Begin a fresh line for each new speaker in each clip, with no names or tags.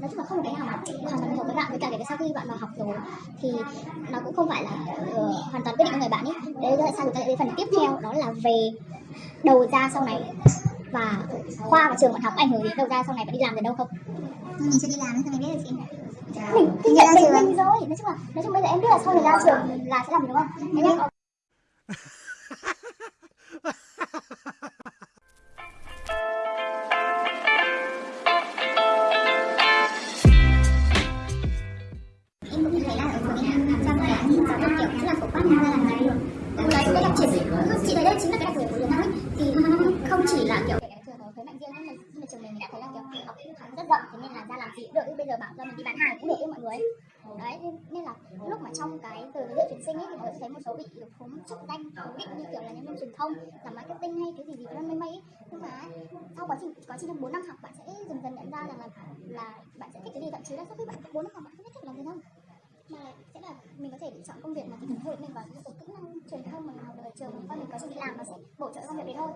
nói chung là không có cái nào mà hoàn toàn hợp với bạn với cả cái sau khi bạn vào học rồi thì nó cũng không phải là uh, hoàn toàn quyết định của người bạn ấy. Đấy là sao chúng ta lại đến phần tiếp theo đó là về đầu ra sau này và khoa và trường bạn học ảnh hưởng đến đầu ra sau này bạn đi làm đến đâu không?
Mình chưa đi làm nên mình biết được chị.
Mình kinh nghiệm mình, mình rồi. Nói chung là nói chung bây giờ em biết là sau này ra trường là sẽ làm gì đúng không? Thế mình đã thấy rất rộng thế nên là ra làm gì cũng được. Bây giờ bảo ra mình đi bán hàng cũng được với mọi người. Đấy nên là lúc mà trong cái từ giới thiệu tuyển sinh ấy thì mọi người thấy một số bị khống chức danh cố định như kiểu là nhân viên truyền thông làm marketing hay cái gì gì đó, mấy mấy nhưng mà sau quá trình quá trình trong bốn năm học, bạn sẽ dần dần nhận ra rằng là là bạn sẽ thích cái gì, thậm chí là sau khi bạn bốn năm học, bạn không thích làm gì đâu. Mà sẽ là mình có thể lựa chọn công việc mà thích hợp hội mình vào những cái kỹ năng truyền thông mà mình học được ở trường và mình có thể đi làm nó sẽ bổ trợ công việc đấy thôi.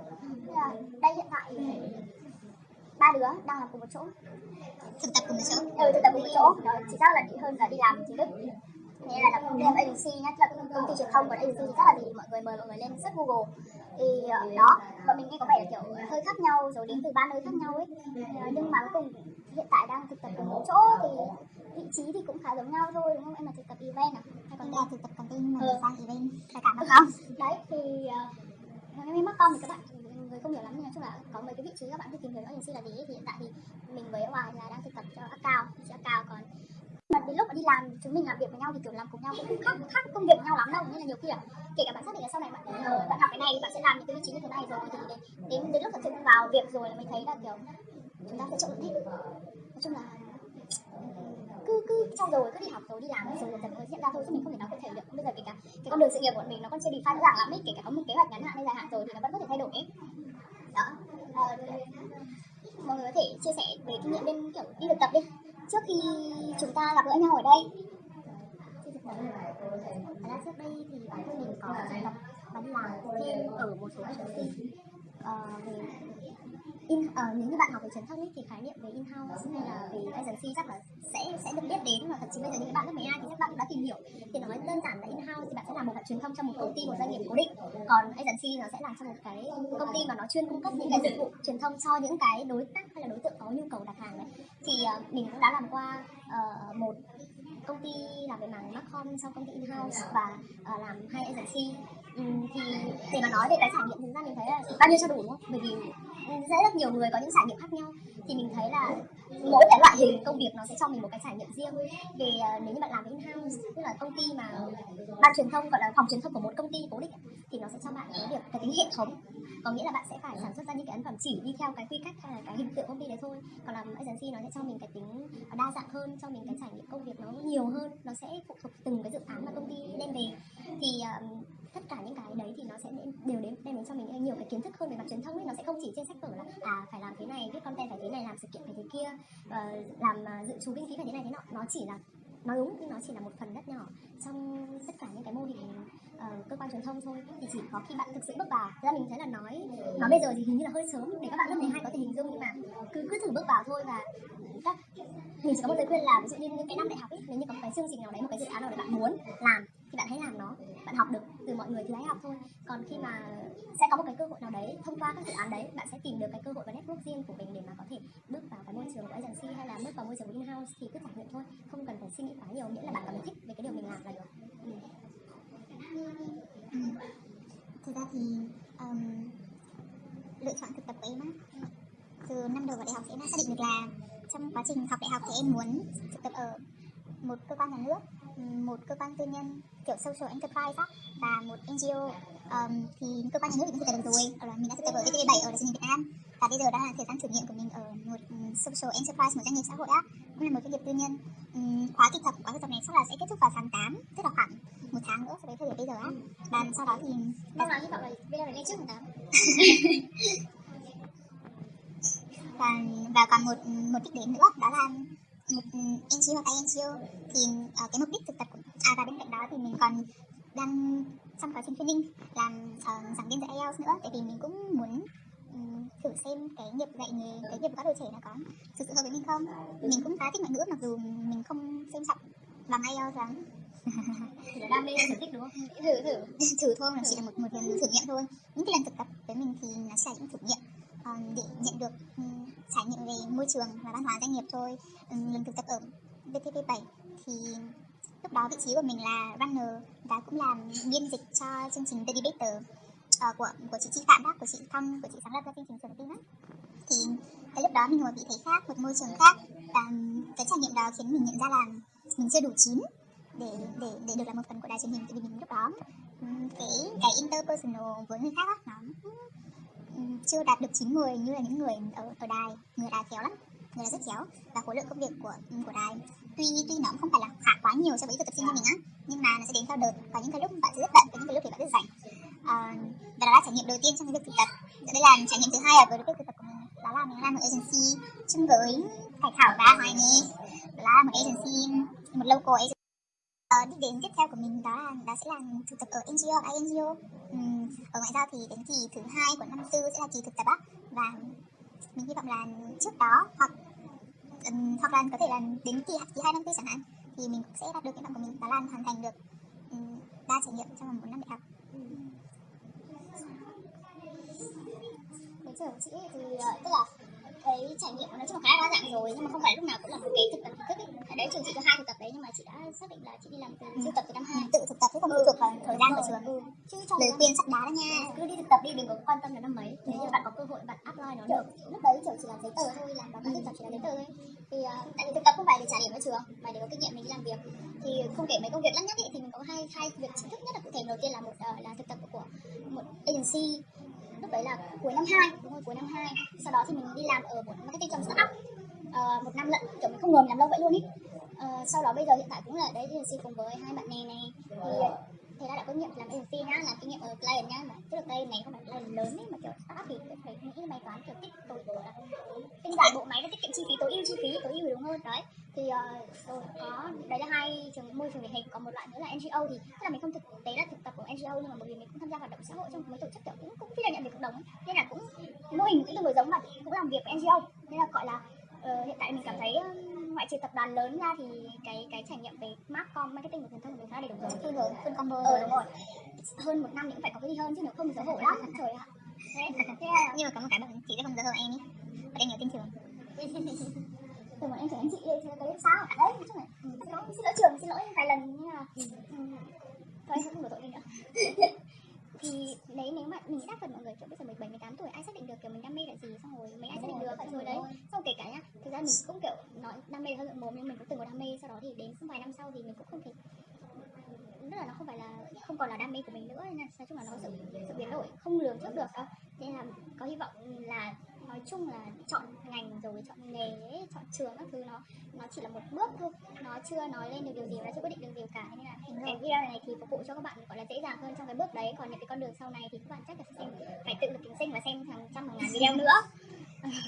Là đây, hiện tại ba đứa đang làm cùng một chỗ.
Thực tập cùng một chỗ.
Ừ thực tập cùng một chỗ. Đó chỉ xác là hơn là đi làm chính thức thế là làm làm agency nhá là công ty truyền thông còn agency thì chắc là gì mọi người mời mọi người lên search google. Thì uh, đó bọn mình nghe có vẻ là kiểu hơi khác nhau rồi đến từ ba nơi khác nhau ấy. Uh, nhưng mà cuối cùng hiện tại đang thực tập cùng một chỗ thì vị trí thì cũng khá giống nhau thôi đúng không? Em là thực tập event à?
Hay còn là thực tập content nhưng mà
Ừ.
sang event. Phải cảm ơn. Không
đấy thì uh, em mắc con thì các bạn người không hiểu lắm nhưng nói chung là có mấy cái vị trí các bạn cứ tìm hiểu agency là gì thì hiện tại thì mình với Hoài là đang thực tập cho cao. Chị cao còn mà đến lúc mà đi làm chúng mình làm việc với nhau thì kiểu làm cùng nhau cũng không khác khác công việc với nhau lắm đâu. Nên là nhiều khi là kể cả bạn xác định là sau này bạn ờ, bạn học cái này bạn sẽ làm những cái vị trí như thế này rồi thì đến đến, đến lúc thật sự vào việc rồi là mình thấy là kiểu chúng ta sẽ trộn hết nói chung là ừ, cứ cứ trau dồi cứ đi học rồi đi làm rồi dần dần mới hiện ra thôi chứ mình không thể nào cụ thể được. Bây giờ kể cả cái con đường sự nghiệp của mình nó còn chưa define rõ ràng lắm ấy kể cả có một kế hoạch ngắn hạn hay dài hạn rồi thì nó vẫn có thể thay đổi ấy đó. Ờ, mọi người có thể chia sẻ về kinh nghiệm bên kiểu đi thực tập đi. Trước khi chúng ta gặp gỡ nhau ở đây. Thật ra trước đây thì bản thân mình có thực tập và đi làm thêm ở một số agency ờ, về in uh, nếu như bạn học về truyền thông ấy, thì khái niệm về in house hay là về agency chắc là sẽ sẽ được biết đến và thậm chí bây giờ những bạn lớp 12 thì các bạn cũng đã tìm hiểu. Thì nói đơn giản là in house thì bạn sẽ làm một bạn truyền thông trong một công ty một doanh nghiệp cố định. Còn agency nó sẽ làm trong một cái công ty mà nó chuyên cung cấp những cái dịch vụ truyền thông cho những cái đối tác hay là đối tượng có nhu cầu đặt hàng đấy thì uh, mình cũng đã làm qua uh, một công ty làm về mảng Macom sau công ty in house và uh, làm hai agency. Ừm, thì để mà nói về cái trải nghiệm thực ra mình thấy là bao nhiêu cho đủ đúng không? Bởi vì sẽ rất nhiều người có những trải nghiệm khác nhau. Thì mình thấy là mỗi cái loại hình công việc nó sẽ cho mình một cái trải nghiệm riêng. Về ờ, nếu như bạn làm in house tức là công ty mà ban truyền thông gọi là phòng truyền thông của một công ty cố định thì nó sẽ cho bạn cái việc cái tính hệ thống. Có nghĩa là bạn sẽ phải sản xuất ra những cái ấn phẩm chỉ đi theo cái quy cách hay là cái hình tượng công ty đấy thôi. Còn làm agency nó sẽ cho mình cái tính ờ, đa dạng hơn cho mình cái trải nghiệm công việc nó nhiều hơn. Nó sẽ phụ thuộc từng cái dự án mà công ty đem về. Thì um, tất cả những cái đấy thì nó sẽ đều đến đem đến cho mình nhiều cái kiến thức hơn về mặt truyền thông ấy. Nó sẽ không chỉ trên sách vở là à phải làm thế này viết content phải thế này làm sự kiện phải thế kia uh, làm uh, dự trù kinh phí phải thế này thế nọ. Nó chỉ là nói đúng nhưng nó chỉ là một phần rất nhỏ trong tất cả những cái mô hình uh, cơ quan truyền thông thôi. Thì chỉ có khi bạn thực sự bước vào Thực ra mình thấy là nói nói bây giờ thì hình như là hơi sớm để các bạn lớp 12 có thể hình dung nhưng mà cứ cứ thử bước vào thôi và các mình chỉ có một lời khuyên là ví dụ như những cái năm đại học ấy nếu như có một cái chương trình nào đấy một cái dự án nào đấy bạn muốn làm bạn hãy làm nó bạn học được từ mọi người thì hãy học thôi. Còn khi mà sẽ có một cái cơ hội nào đấy thông qua các dự án đấy bạn sẽ tìm được cái cơ hội và network riêng của mình để mà có thể bước vào cái môi trường của agency hay là bước vào môi trường của in-house thì cứ trải nghiệm thôi không cần phải suy nghĩ quá nhiều. Miễn là bạn cảm thấy thích về cái điều mình làm là được. Ừ.
Thực ra thì um, lựa chọn thực tập của em á từ năm đầu vào đại học thì em đã xác định được là trong quá trình học đại học thì em muốn thực tập ở một cơ quan nhà nước một cơ quan tư nhân kiểu social enterprise á và một NGO um, thì cơ quan nhà nước thì mình thực tập được rồi. Ở là mình đã thực tập ở VTV7 ở là truyền hình Việt Nam. Và bây giờ đang là thời gian thử nghiệm của mình ở một social enterprise một doanh nghiệp xã hội á. Cũng là một doanh nghiệp tư nhân. Ừm, khóa thực tập khóa thực tập này chắc là sẽ kết thúc vào tháng 8 tức là khoảng một tháng nữa so với thời điểm bây giờ á. Và sau đó thì
mong là hy vọng là video này lên trước một tám.
Và và còn một một đích đến nữa đó là NGO hoặc INGO thì ờ, cái mục đích thực tập của à và bên cạnh đó thì mình còn đang trong quá trình training làm ờ, giảng viên dạy IELTS nữa. Tại vì mình cũng muốn ừm, thử xem cái nghiệp dạy nghề cái nghiệp của các đôi trẻ nó có thực sự hợp với mình không. Mình cũng khá thích ngoại ngữ mặc dù mình không xem trọng bằng IELTS lắm.
Là đam mê sở thích đúng không? Thử thử.
Thử thôi nó chỉ là một một lần thử nghiệm thôi. Những cái lần thực tập với mình thì nó sẽ là những thử nghiệm Còn để nhận được um, trải nghiệm về môi trường và văn hóa doanh nghiệp thôi um, lần thực tập ở VTP 7 thì lúc đó vị trí của mình là runner và cũng làm biên dịch cho chương trình The Debater uh, của của chị Chi Phạm đó của chị Thông của chị sáng lập ra chương trình Sườn Tin đó. thì cái lúc đó mình ngồi vị thế khác một môi trường khác và cái trải nghiệm đó khiến mình nhận ra là mình chưa đủ chín để để để được là một phần của đài truyền hình tại vì mình lúc đó cái cái interpersonal với người khác đó, nó chưa đạt được chín người như là những người ở ở đài. Người đài khéo lắm người đài rất khéo. Và khối lượng công việc của của đài tuy tuy nó cũng không phải là khá quá nhiều so với thực tập sinh như mình á nhưng mà nó sẽ đến theo đợt có những cái lúc bạn sẽ rất bận có những cái lúc thì bạn rất rảnh. À, và đó là trải nghiệm đầu tiên trong cái việc thực tập. Đây là trải nghiệm thứ hai ở với việc thực tập của mình. Đó là mình làm một agency chung với Hải Thảo và Hoài Nhi đó là một agency một local agency. Ờ, đích đến tiếp theo của mình đó là đó sẽ là thực tập ở NGO INGO uhm, ở ngoại giao thì đến kỳ thứ hai của năm tư sẽ là kỳ thực tập á. Và mình hy vọng là trước đó hoặc um, hoặc là có thể là đến kỳ kỳ hai năm tư chẳng hạn thì mình cũng sẽ đạt được cái vọng của mình đó là hoàn thành được um, đa trải nghiệm trong vòng một năm đại học.
Cái trường chị thì uh, tức là cái trải nghiệm nói chung là khá đa dạng rồi nhưng mà không phải lúc nào cũng là một cái thực tập chính thức ấy. Ở đấy trường chị có hai thực tập đấy nhưng mà chị đã xác định là chị đi làm từ
Ừ.
thực tập từ năm hai.
Tự thực tập chứ không phụ thuộc vào thời gian của trường.
Ừ. chứ trong
lời khuyên sắp đá đó nha.
Cứ đi thực tập đi đừng có quan tâm đến năm mấy. Nếu như bạn có cơ hội bạn apply nó được. lúc đấy kiểu chỉ là giấy tờ thôi làm báo cáo thực tập chỉ là giấy tờ thôi. Thì uh, tại vì thực tập không phải để trả điểm ở trường mà để có kinh nghiệm mình đi làm việc. Thì không kể mấy công việc lắt nhắt ý, thì mình có hai hai việc chính thức nhất là cụ thể. Đầu tiên là một ờ, là thực tập của một agency lúc đấy là cuối năm 2 đúng rồi cuối năm 2 sau đó thì mình đi làm ở một marketing trong startup. Uh, một năm lận kiểu mình không ngờ mình làm lâu vậy luôn ý. Uh, sau đó bây giờ hiện tại cũng là đấy thì cùng với hai bạn này này. Thì thế đã có kinh nghiệm làm agency nhá làm kinh nghiệm ở client nhá mà trước đây này không phải client lớn ấy mà kiểu startup thì phải nghĩ bài toán kiểu tích tối ưu là tinh giản bộ máy và tiết kiệm chi phí tối ưu chi phí tối ưu đúng hơn đấy thì uh, rồi có đấy là hai trường môi trường điển hình còn một loại nữa là NGO thì tức là mình không thực tế là thực tập của NGO nhưng mà bởi vì mình cũng tham gia hoạt động xã hội trong mấy tổ chức kiểu cũng cũng phi lợi nhuận vì cộng đồng ấy. Nên là cũng mô hình cũng tương đối giống mà cũng làm việc với NGO. Nên là gọi là ờ, hiện tại mình cảm thấy ngoại trừ tập đoàn lớn ra thì cái cái trải nghiệm về marcom marketing và truyền thông của mình khá đầy đủ rồi.
Full rồi full combo
ờ đúng rồi. Hơn một năm thì cũng phải có cái gì hơn chứ nếu không thì xấu hổ lắm. Trời ạ.
Nhưng mà có một cái bạn chị sẽ không giấu hơn em ý. Bạn em nhiều tin trường.
Từ bọn em chửi anh chị thì cái đấy sao đấy nói chung là ừ, xin lỗi xin lỗi trường xin lỗi vài lần nhưng mà ừ, thôi không đổ tội đi nữa. Thì đấy nếu mà mình nghĩ đa phần mọi người kiểu bây giờ 17, 18 tuổi ai xác định được kiểu mình đam mê là gì xong rồi định được rồi đấy. Xong kể cả nhá thực ra mình cũng kiểu nói đam mê là hơi ngượng mồm nhưng mình cũng từng có đam mê sau đó thì đến vài năm sau thì mình cũng không thể tức là nó không phải là không còn là đam mê của mình nữa nên là nói chung là nó sự, sự biến đổi không lường trước được đâu. Nên là có hy vọng là nói chung là chọn ngành rồi chọn nghề ấy, chọn trường các thứ nó nó chỉ là một bước thôi. Nó chưa nói lên được điều gì nó chưa quyết định được điều cả. Nên là cái video này thì phục vụ cho các bạn gọi là dễ dàng hơn trong cái bước đấy. Còn những cái con đường sau này thì các bạn chắc là sẽ xem phải tự lực kính sinh và xem hàng trăm hàng ngàn video nữa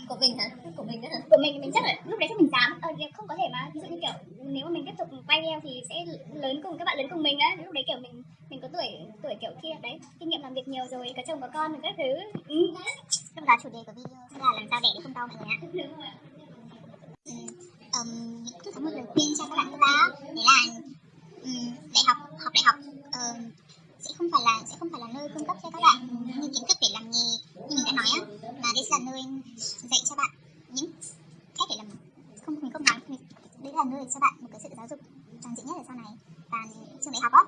của mình hả? Của mình hả?
Của mình mình chắc là lúc đấy chắc mình dám ờ, không có thể mà. Ví dụ như kiểu nếu mà mình tiếp tục quay video thì sẽ lớn cùng các bạn lớn cùng mình á. Lúc đấy kiểu mình mình có tuổi tuổi kiểu kia đấy kinh nghiệm làm việc nhiều rồi có chồng có con rồi các thứ. Ừ.
lúc đó chủ đề của video sẽ là làm sao để để không đau mọi người ạ.
Đúng rồi.
Ừ, um, có một lời khuyên cho các bạn đó đấy là um, đại học học đại học um, không phải là sẽ không phải là nơi cung cấp cho các bạn những kiến thức để làm nghề như mình đã nói á mà đây sẽ là nơi dạy cho bạn những cách để làm không mình không nói mình là nơi để cho bạn một cái sự giáo dục toàn diện nhất ở sau này và trường đại học á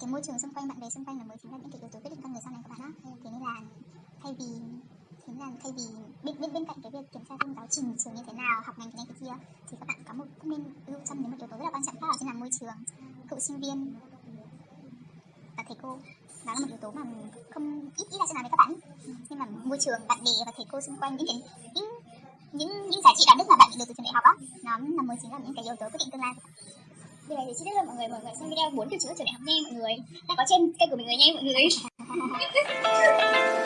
cái môi trường xung quanh bạn bè xung quanh là mới chính là những cái yếu tố quyết định con người sau này của bạn á thế nên là thay vì thế là thay vì bên bên bên cạnh cái việc kiểm tra thêm giáo trình trường như thế nào học ngành cái này cái kia thì các bạn có một cũng nên lưu tâm đến một yếu tố rất là quan trọng khác đó chính là môi trường cựu sinh viên và thầy cô đó là một yếu tố mà không ít ít là sẽ nói với các bạn nhưng mà môi trường bạn bè và thầy cô xung quanh những những những những giá trị đạo đức mà bạn nhận được từ trường đại học á nó là mới chính là những cái yếu tố quyết định tương lai.
Điều này thì tiết hơn mọi người mọi người xem video bốn từ chữ trường đại học nha mọi người. Đang có trên kênh của mình rồi nha mọi người